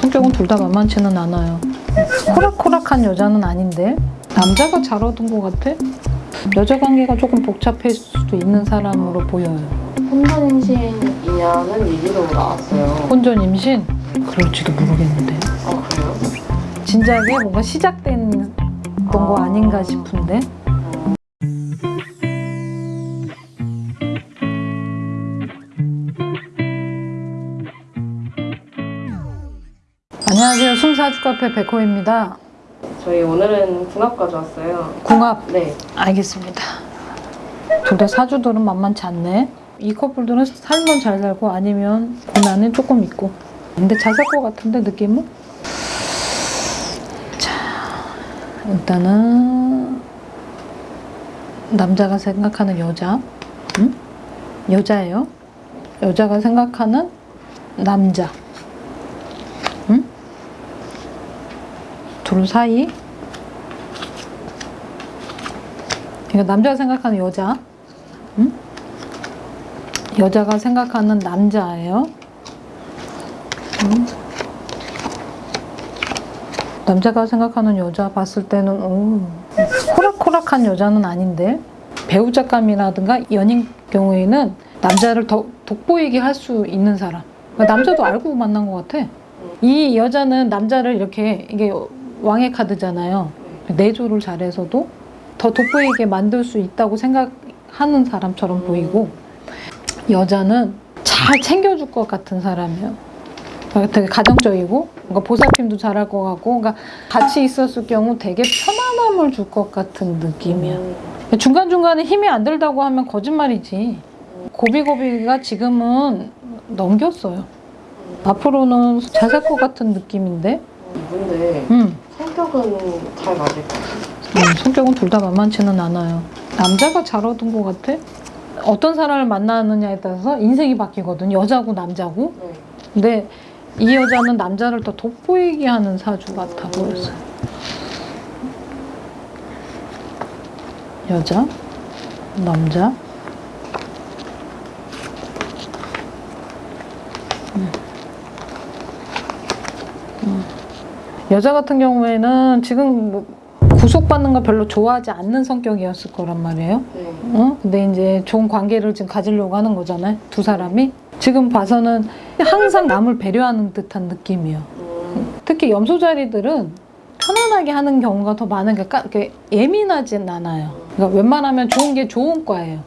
성격은 둘 다 만만치는 않아요. 호락호락한 여자는 아닌데 남자가 잘 얻은 것 같아. 여자 관계가 조금 복잡할 수도 있는 사람으로 보여요. 혼전 임신이냐는 얘기도 나왔어요. 혼전 임신? 그럴지도 모르겠는데. 아 그래요? 진작에 뭔가 시작된 거 아닌가 싶은데. 안녕하세요. 숨사주 카페 백호입니다. 저희 오늘은 궁합 가져왔어요. 궁합 네. 알겠습니다. 둘 다 사주들은 만만치 않네. 이 커플들은 살면 잘 살고 아니면 고난은 조금 있고. 근데 잘 살 것 같은데 느낌은? 자, 일단은 남자가 생각하는 여자, 응? 여자예요. 여자가 생각하는 남자, 둘 사이 그러니까 남자가 생각하는 여자, 응? 여자가 생각하는 남자예요. 응? 남자가 생각하는 여자 봤을 때는 오, 호락호락한 여자는 아닌데 배우자감이라든가 연인 경우에는 남자를 더 돋보이게 할 수 있는 사람. 그러니까 남자도 알고 만난 것 같아. 이 여자는 남자를 이렇게 이게 왕의 카드잖아요. 내조를 잘해서도 더 돋보이게 만들 수 있다고 생각하는 사람처럼 보이고 여자는 잘 챙겨줄 것 같은 사람이에요. 되게 가정적이고 뭔가 보살핌도 잘할 것 같고 그러니까 같이 있었을 경우 되게 편안함을 줄 것 같은 느낌이야. 음, 중간중간에 힘이 안 들다고 하면 거짓말이지. 고비고비가 지금은 넘겼어요. 앞으로는 잘 살 것 같은 느낌인데. 이분데 음. 성격은 잘 맞을 것 같아요. 음, 성격은 둘 다 만만치는 않아요. 남자가 잘 얻은 것 같아. 어떤 사람을 만나느냐에 따라서 인생이 바뀌거든. 여자고 남자고. 네. 근데 이 여자는 남자를 더 돋보이게 하는 사주 같아 보였어요. 여자, 남자. 음. 음. 여자 같은 경우에는 지금 뭐 구속받는 거 별로 좋아하지 않는 성격이었을 거란 말이에요. 네. 어? 근데 이제 좋은 관계를 지금 가지려고 하는 거잖아요. 두 사람이. 지금 봐서는 항상 남을 배려하는 듯한 느낌이에요. 음, 특히 염소자리들은 편안하게 하는 경우가 더 많은 게 까- 예민하진 않아요. 그러니까 웬만하면 좋은 게 좋은 과예요.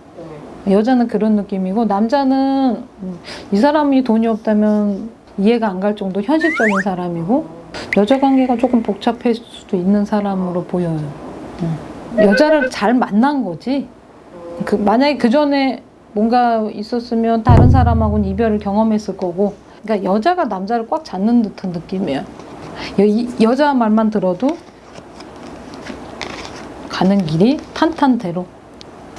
네. 여자는 그런 느낌이고 남자는 음, 이 사람이 돈이 없다면 이해가 안 갈 정도 현실적인 사람이고 여자 관계가 조금 복잡할 수도 있는 사람으로 보여요. 음. 여자를 잘 만난 거지. 음, 그 만약에 그 전에 뭔가 있었으면 다른 사람하고는 이별을 경험했을 거고 그러니까 여자가 남자를 꽉 잡는 듯한 느낌이에요 여, 이, 여자 말만 들어도 가는 길이 탄탄대로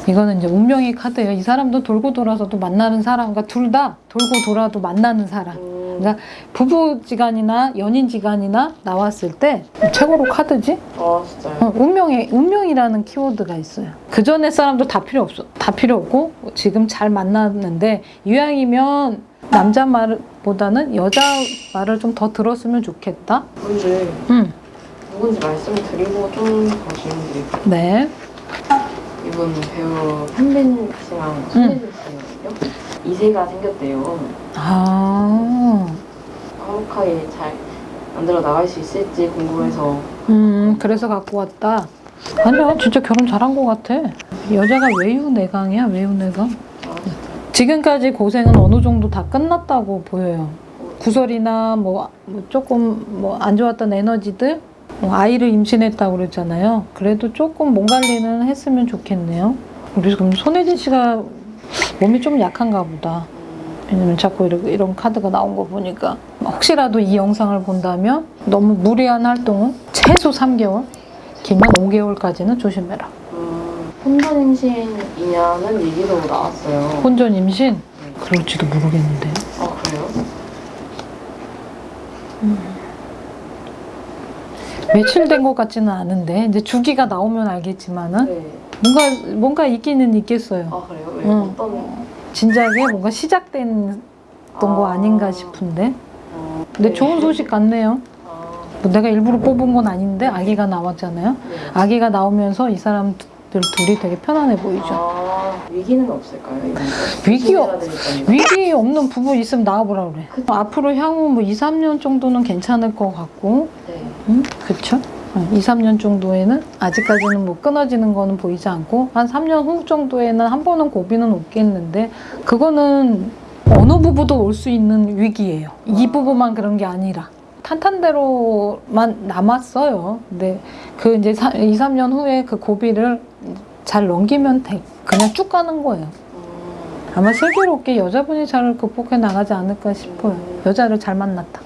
이거는 이제 운명의 카드예요 이 사람도 돌고 돌아서도 만나는 사람과 둘 다 돌고 돌아도 만나는 사람 음, 그러니까 부부지간이나 연인지간이나 나왔을 때 최고로 카드지 아 진짜요? 어, 운명의 운명이라는 키워드가 있어요. 그 전에 사람도 다 필요 없어. 다 필요 없고 지금 잘 만났는데 이왕이면 남자 말보다는 여자 말을 좀 더 들었으면 좋겠다. 근데 음, 누군지 말씀을 드리고 좀더 질문드릴게요. 네. 이분 배우 현빈 씨랑 손예진 씨거든요. 이세가 생겼대요. 아, 화목하게 잘 만들어 나갈 수 있을지 궁금해서 음, 그래서 갖고 왔다. 아니야, 진짜 결혼 잘한 것 같아. 여자가 외유내강이야, 외유내강. 아, 지금까지 고생은 어느 정도 다 끝났다고 보여요. 구설이나 뭐, 뭐 조금 뭐 안 좋았던 에너지들 뭐 아이를 임신했다고 그랬잖아요. 그래도 조금 몸 관리는 했으면 좋겠네요. 우리 그럼 손혜진 씨가 몸이 좀 약한가 보다. 왜냐면 자꾸 이런, 이런 카드가 나온 거 보니까 혹시라도 이 영상을 본다면 너무 무리한 활동은 최소 3개월, 길면 5개월까지는 조심해라. 음, 혼전 임신이냐는 얘기도 나왔어요. 혼전 임신? 그럴지도 모르겠는데. 아 그래요? 며칠 된것 같지는 않은데 이제 주기가 나오면 알겠지만은 네. 뭔가 뭔가 있기는 있겠어요. 아 그래요? 왜 응. 어떤? 진작에 뭔가 시작된 거 아. 아닌가 싶은데 어, 근데 네. 좋은 소식 같네요. 아, 뭐 내가 일부러 뽑은 건 아닌데 아기가 나왔잖아요. 네. 아기가 나오면서 이 사람들 둘이 되게 편안해 보이죠. 아, 위기는 없을까요? 조심해야 되니까요. 위기 없는 부부 있으면 나와보라 그래. 앞으로 향후 뭐 2, 3년 정도는 괜찮을 것 같고, 네. 음, 그쵸? 2, 3년 정도에는 아직까지는 뭐 끊어지는 거는 보이지 않고 한 3년 후 정도에는 한 번은 고비는 오겠는데 그거는 어느 부부도 올 수 있는 위기예요. 이 부부만 그런 게 아니라 탄탄대로만 남았어요. 근데 그 이제 2, 3년 후에 그 고비를 잘 넘기면 돼. 그냥 쭉 가는 거예요. 음, 아마 슬기롭게 여자분이 잘 극복해 나가지 않을까 싶어요. 여자를 잘 만났다.